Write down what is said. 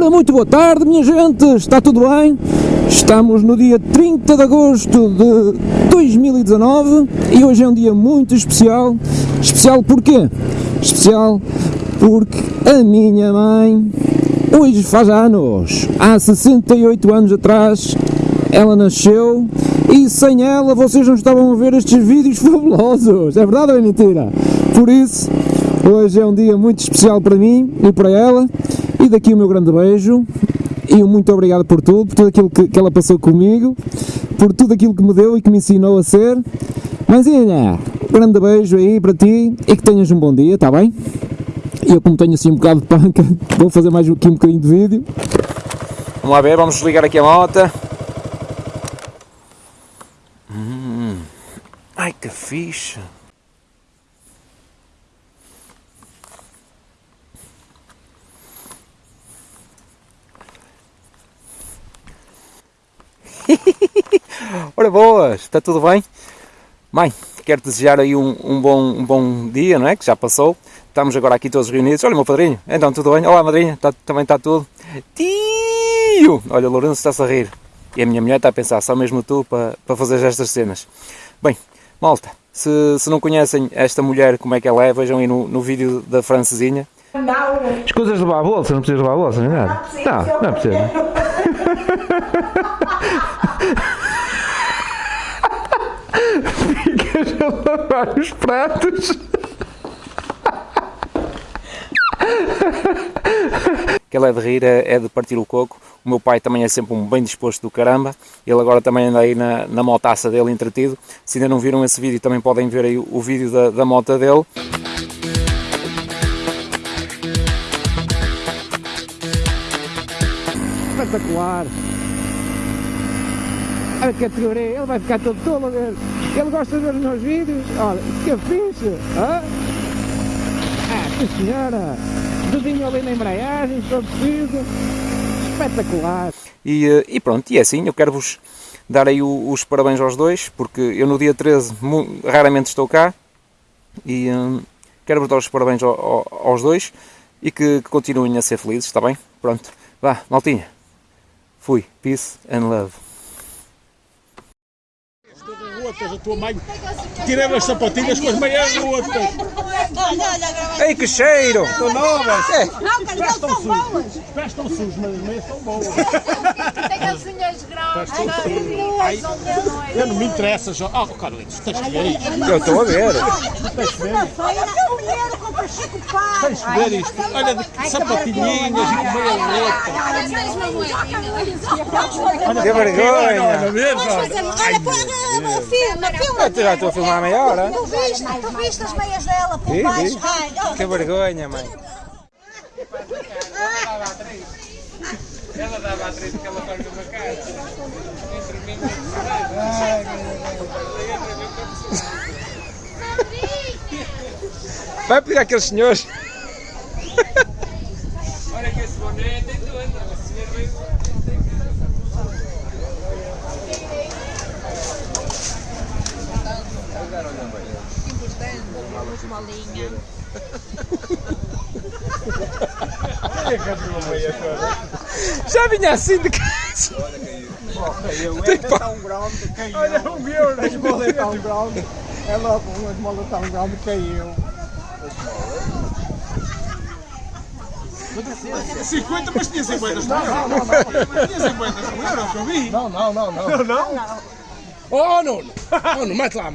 Ora, muito boa tarde, minha gente, está tudo bem? Estamos no dia 30 de agosto de 2019 e hoje é um dia muito especial. Especial porquê? Especial porque a minha mãe hoje faz anos. Há 68 anos atrás ela nasceu e sem ela vocês não estavam a ver estes vídeos fabulosos. É verdade ou é mentira? Por isso, hoje é um dia muito especial para mim e para ela. E daqui o meu grande beijo e um muito obrigado por tudo, por tudo aquilo que, que ela passou comigo, por tudo aquilo que me deu e que me ensinou a ser. Mãezinha, grande beijo aí para ti e que tenhas um bom dia, está bem? E eu como tenho assim um bocado de panca, vou fazer mais aqui um bocadinho de vídeo. Vamos lá ver, vamos desligar aqui a moto. Hum. Ai que fixe! Ora boas, está tudo bem? Mãe, quero desejar aí um, um, bom, um bom dia, não é? Que já passou. Estamos agora aqui todos reunidos. Olha, meu padrinho, então tudo bem? Olá, madrinha, tá, também está tudo. Tio! Olha, o Lourenço está-se a rir. E a minha mulher está a pensar, só mesmo tu para, para fazer estas cenas. Bem, malta, se, se não conhecem esta mulher, como é que ela é, vejam aí no, no vídeo da francesinha. Não. Escusas de levar a bolsa, não precisas levar a bolsa, nem nada. Não, não é precisa. a lavar os pratos. que ela é de rir, é, é de partir o coco. O meu pai também é sempre um bem disposto do caramba. Ele agora também anda aí na, na motaça dele entretido. Se ainda não viram esse vídeo, também podem ver aí o vídeo da, da moto dele. Espetacular. A categoria, ele vai ficar todo tolo a ver. Ele gosta de ver os meus vídeos. Olha, que fixe. Hã? Ah, sim senhora. Dedinho ali na embreagem, se for preciso. Espetacular. E, eh, e pronto, e é assim, eu quero-vos dar aí os parabéns aos dois, porque eu no dia 13 mu- raramente estou cá, e hum, quero-vos dar os parabéns ao- ao- aos dois, e que, que continuem a ser felizes, está bem? Pronto, vá, maltinha, fui, peace and love. Rotas, a tua mãe tirava as sapatilhas com as meias rotas. Olha, olha, grava. Ei, que cheiro! Estão novas. Não, cara, eles são boas. Os pés estão sujos, mas as meias estão boas. Tem as unhas grandes. Eu não me interessa já. Ah, Carlitos, tens que ver. Eu estou a ver. Tens que ver isto. Olha, o que ver isto. Olha, de sapatilhinhas e com meia rota. Que vergonha! Olha mesmo. Olha, filme. Eu já estou a filmar há meia hora. Tu viste, tu viste as meias dela por baixo? vi. Ai, olha. Que vergonha, mãe. Vai pedir àqueles senhores. Já vinha assim de casa. Tem que pá- Olha o meu, as bolas estão grandes. É logo, as bolas estão grandes, caiu. 50, mas tinha 50 não, não, não, não. Tinha 50 euros, eu vi. Não, não, não, não. Não, não? Oh, não, não. Oh, não, mete lá a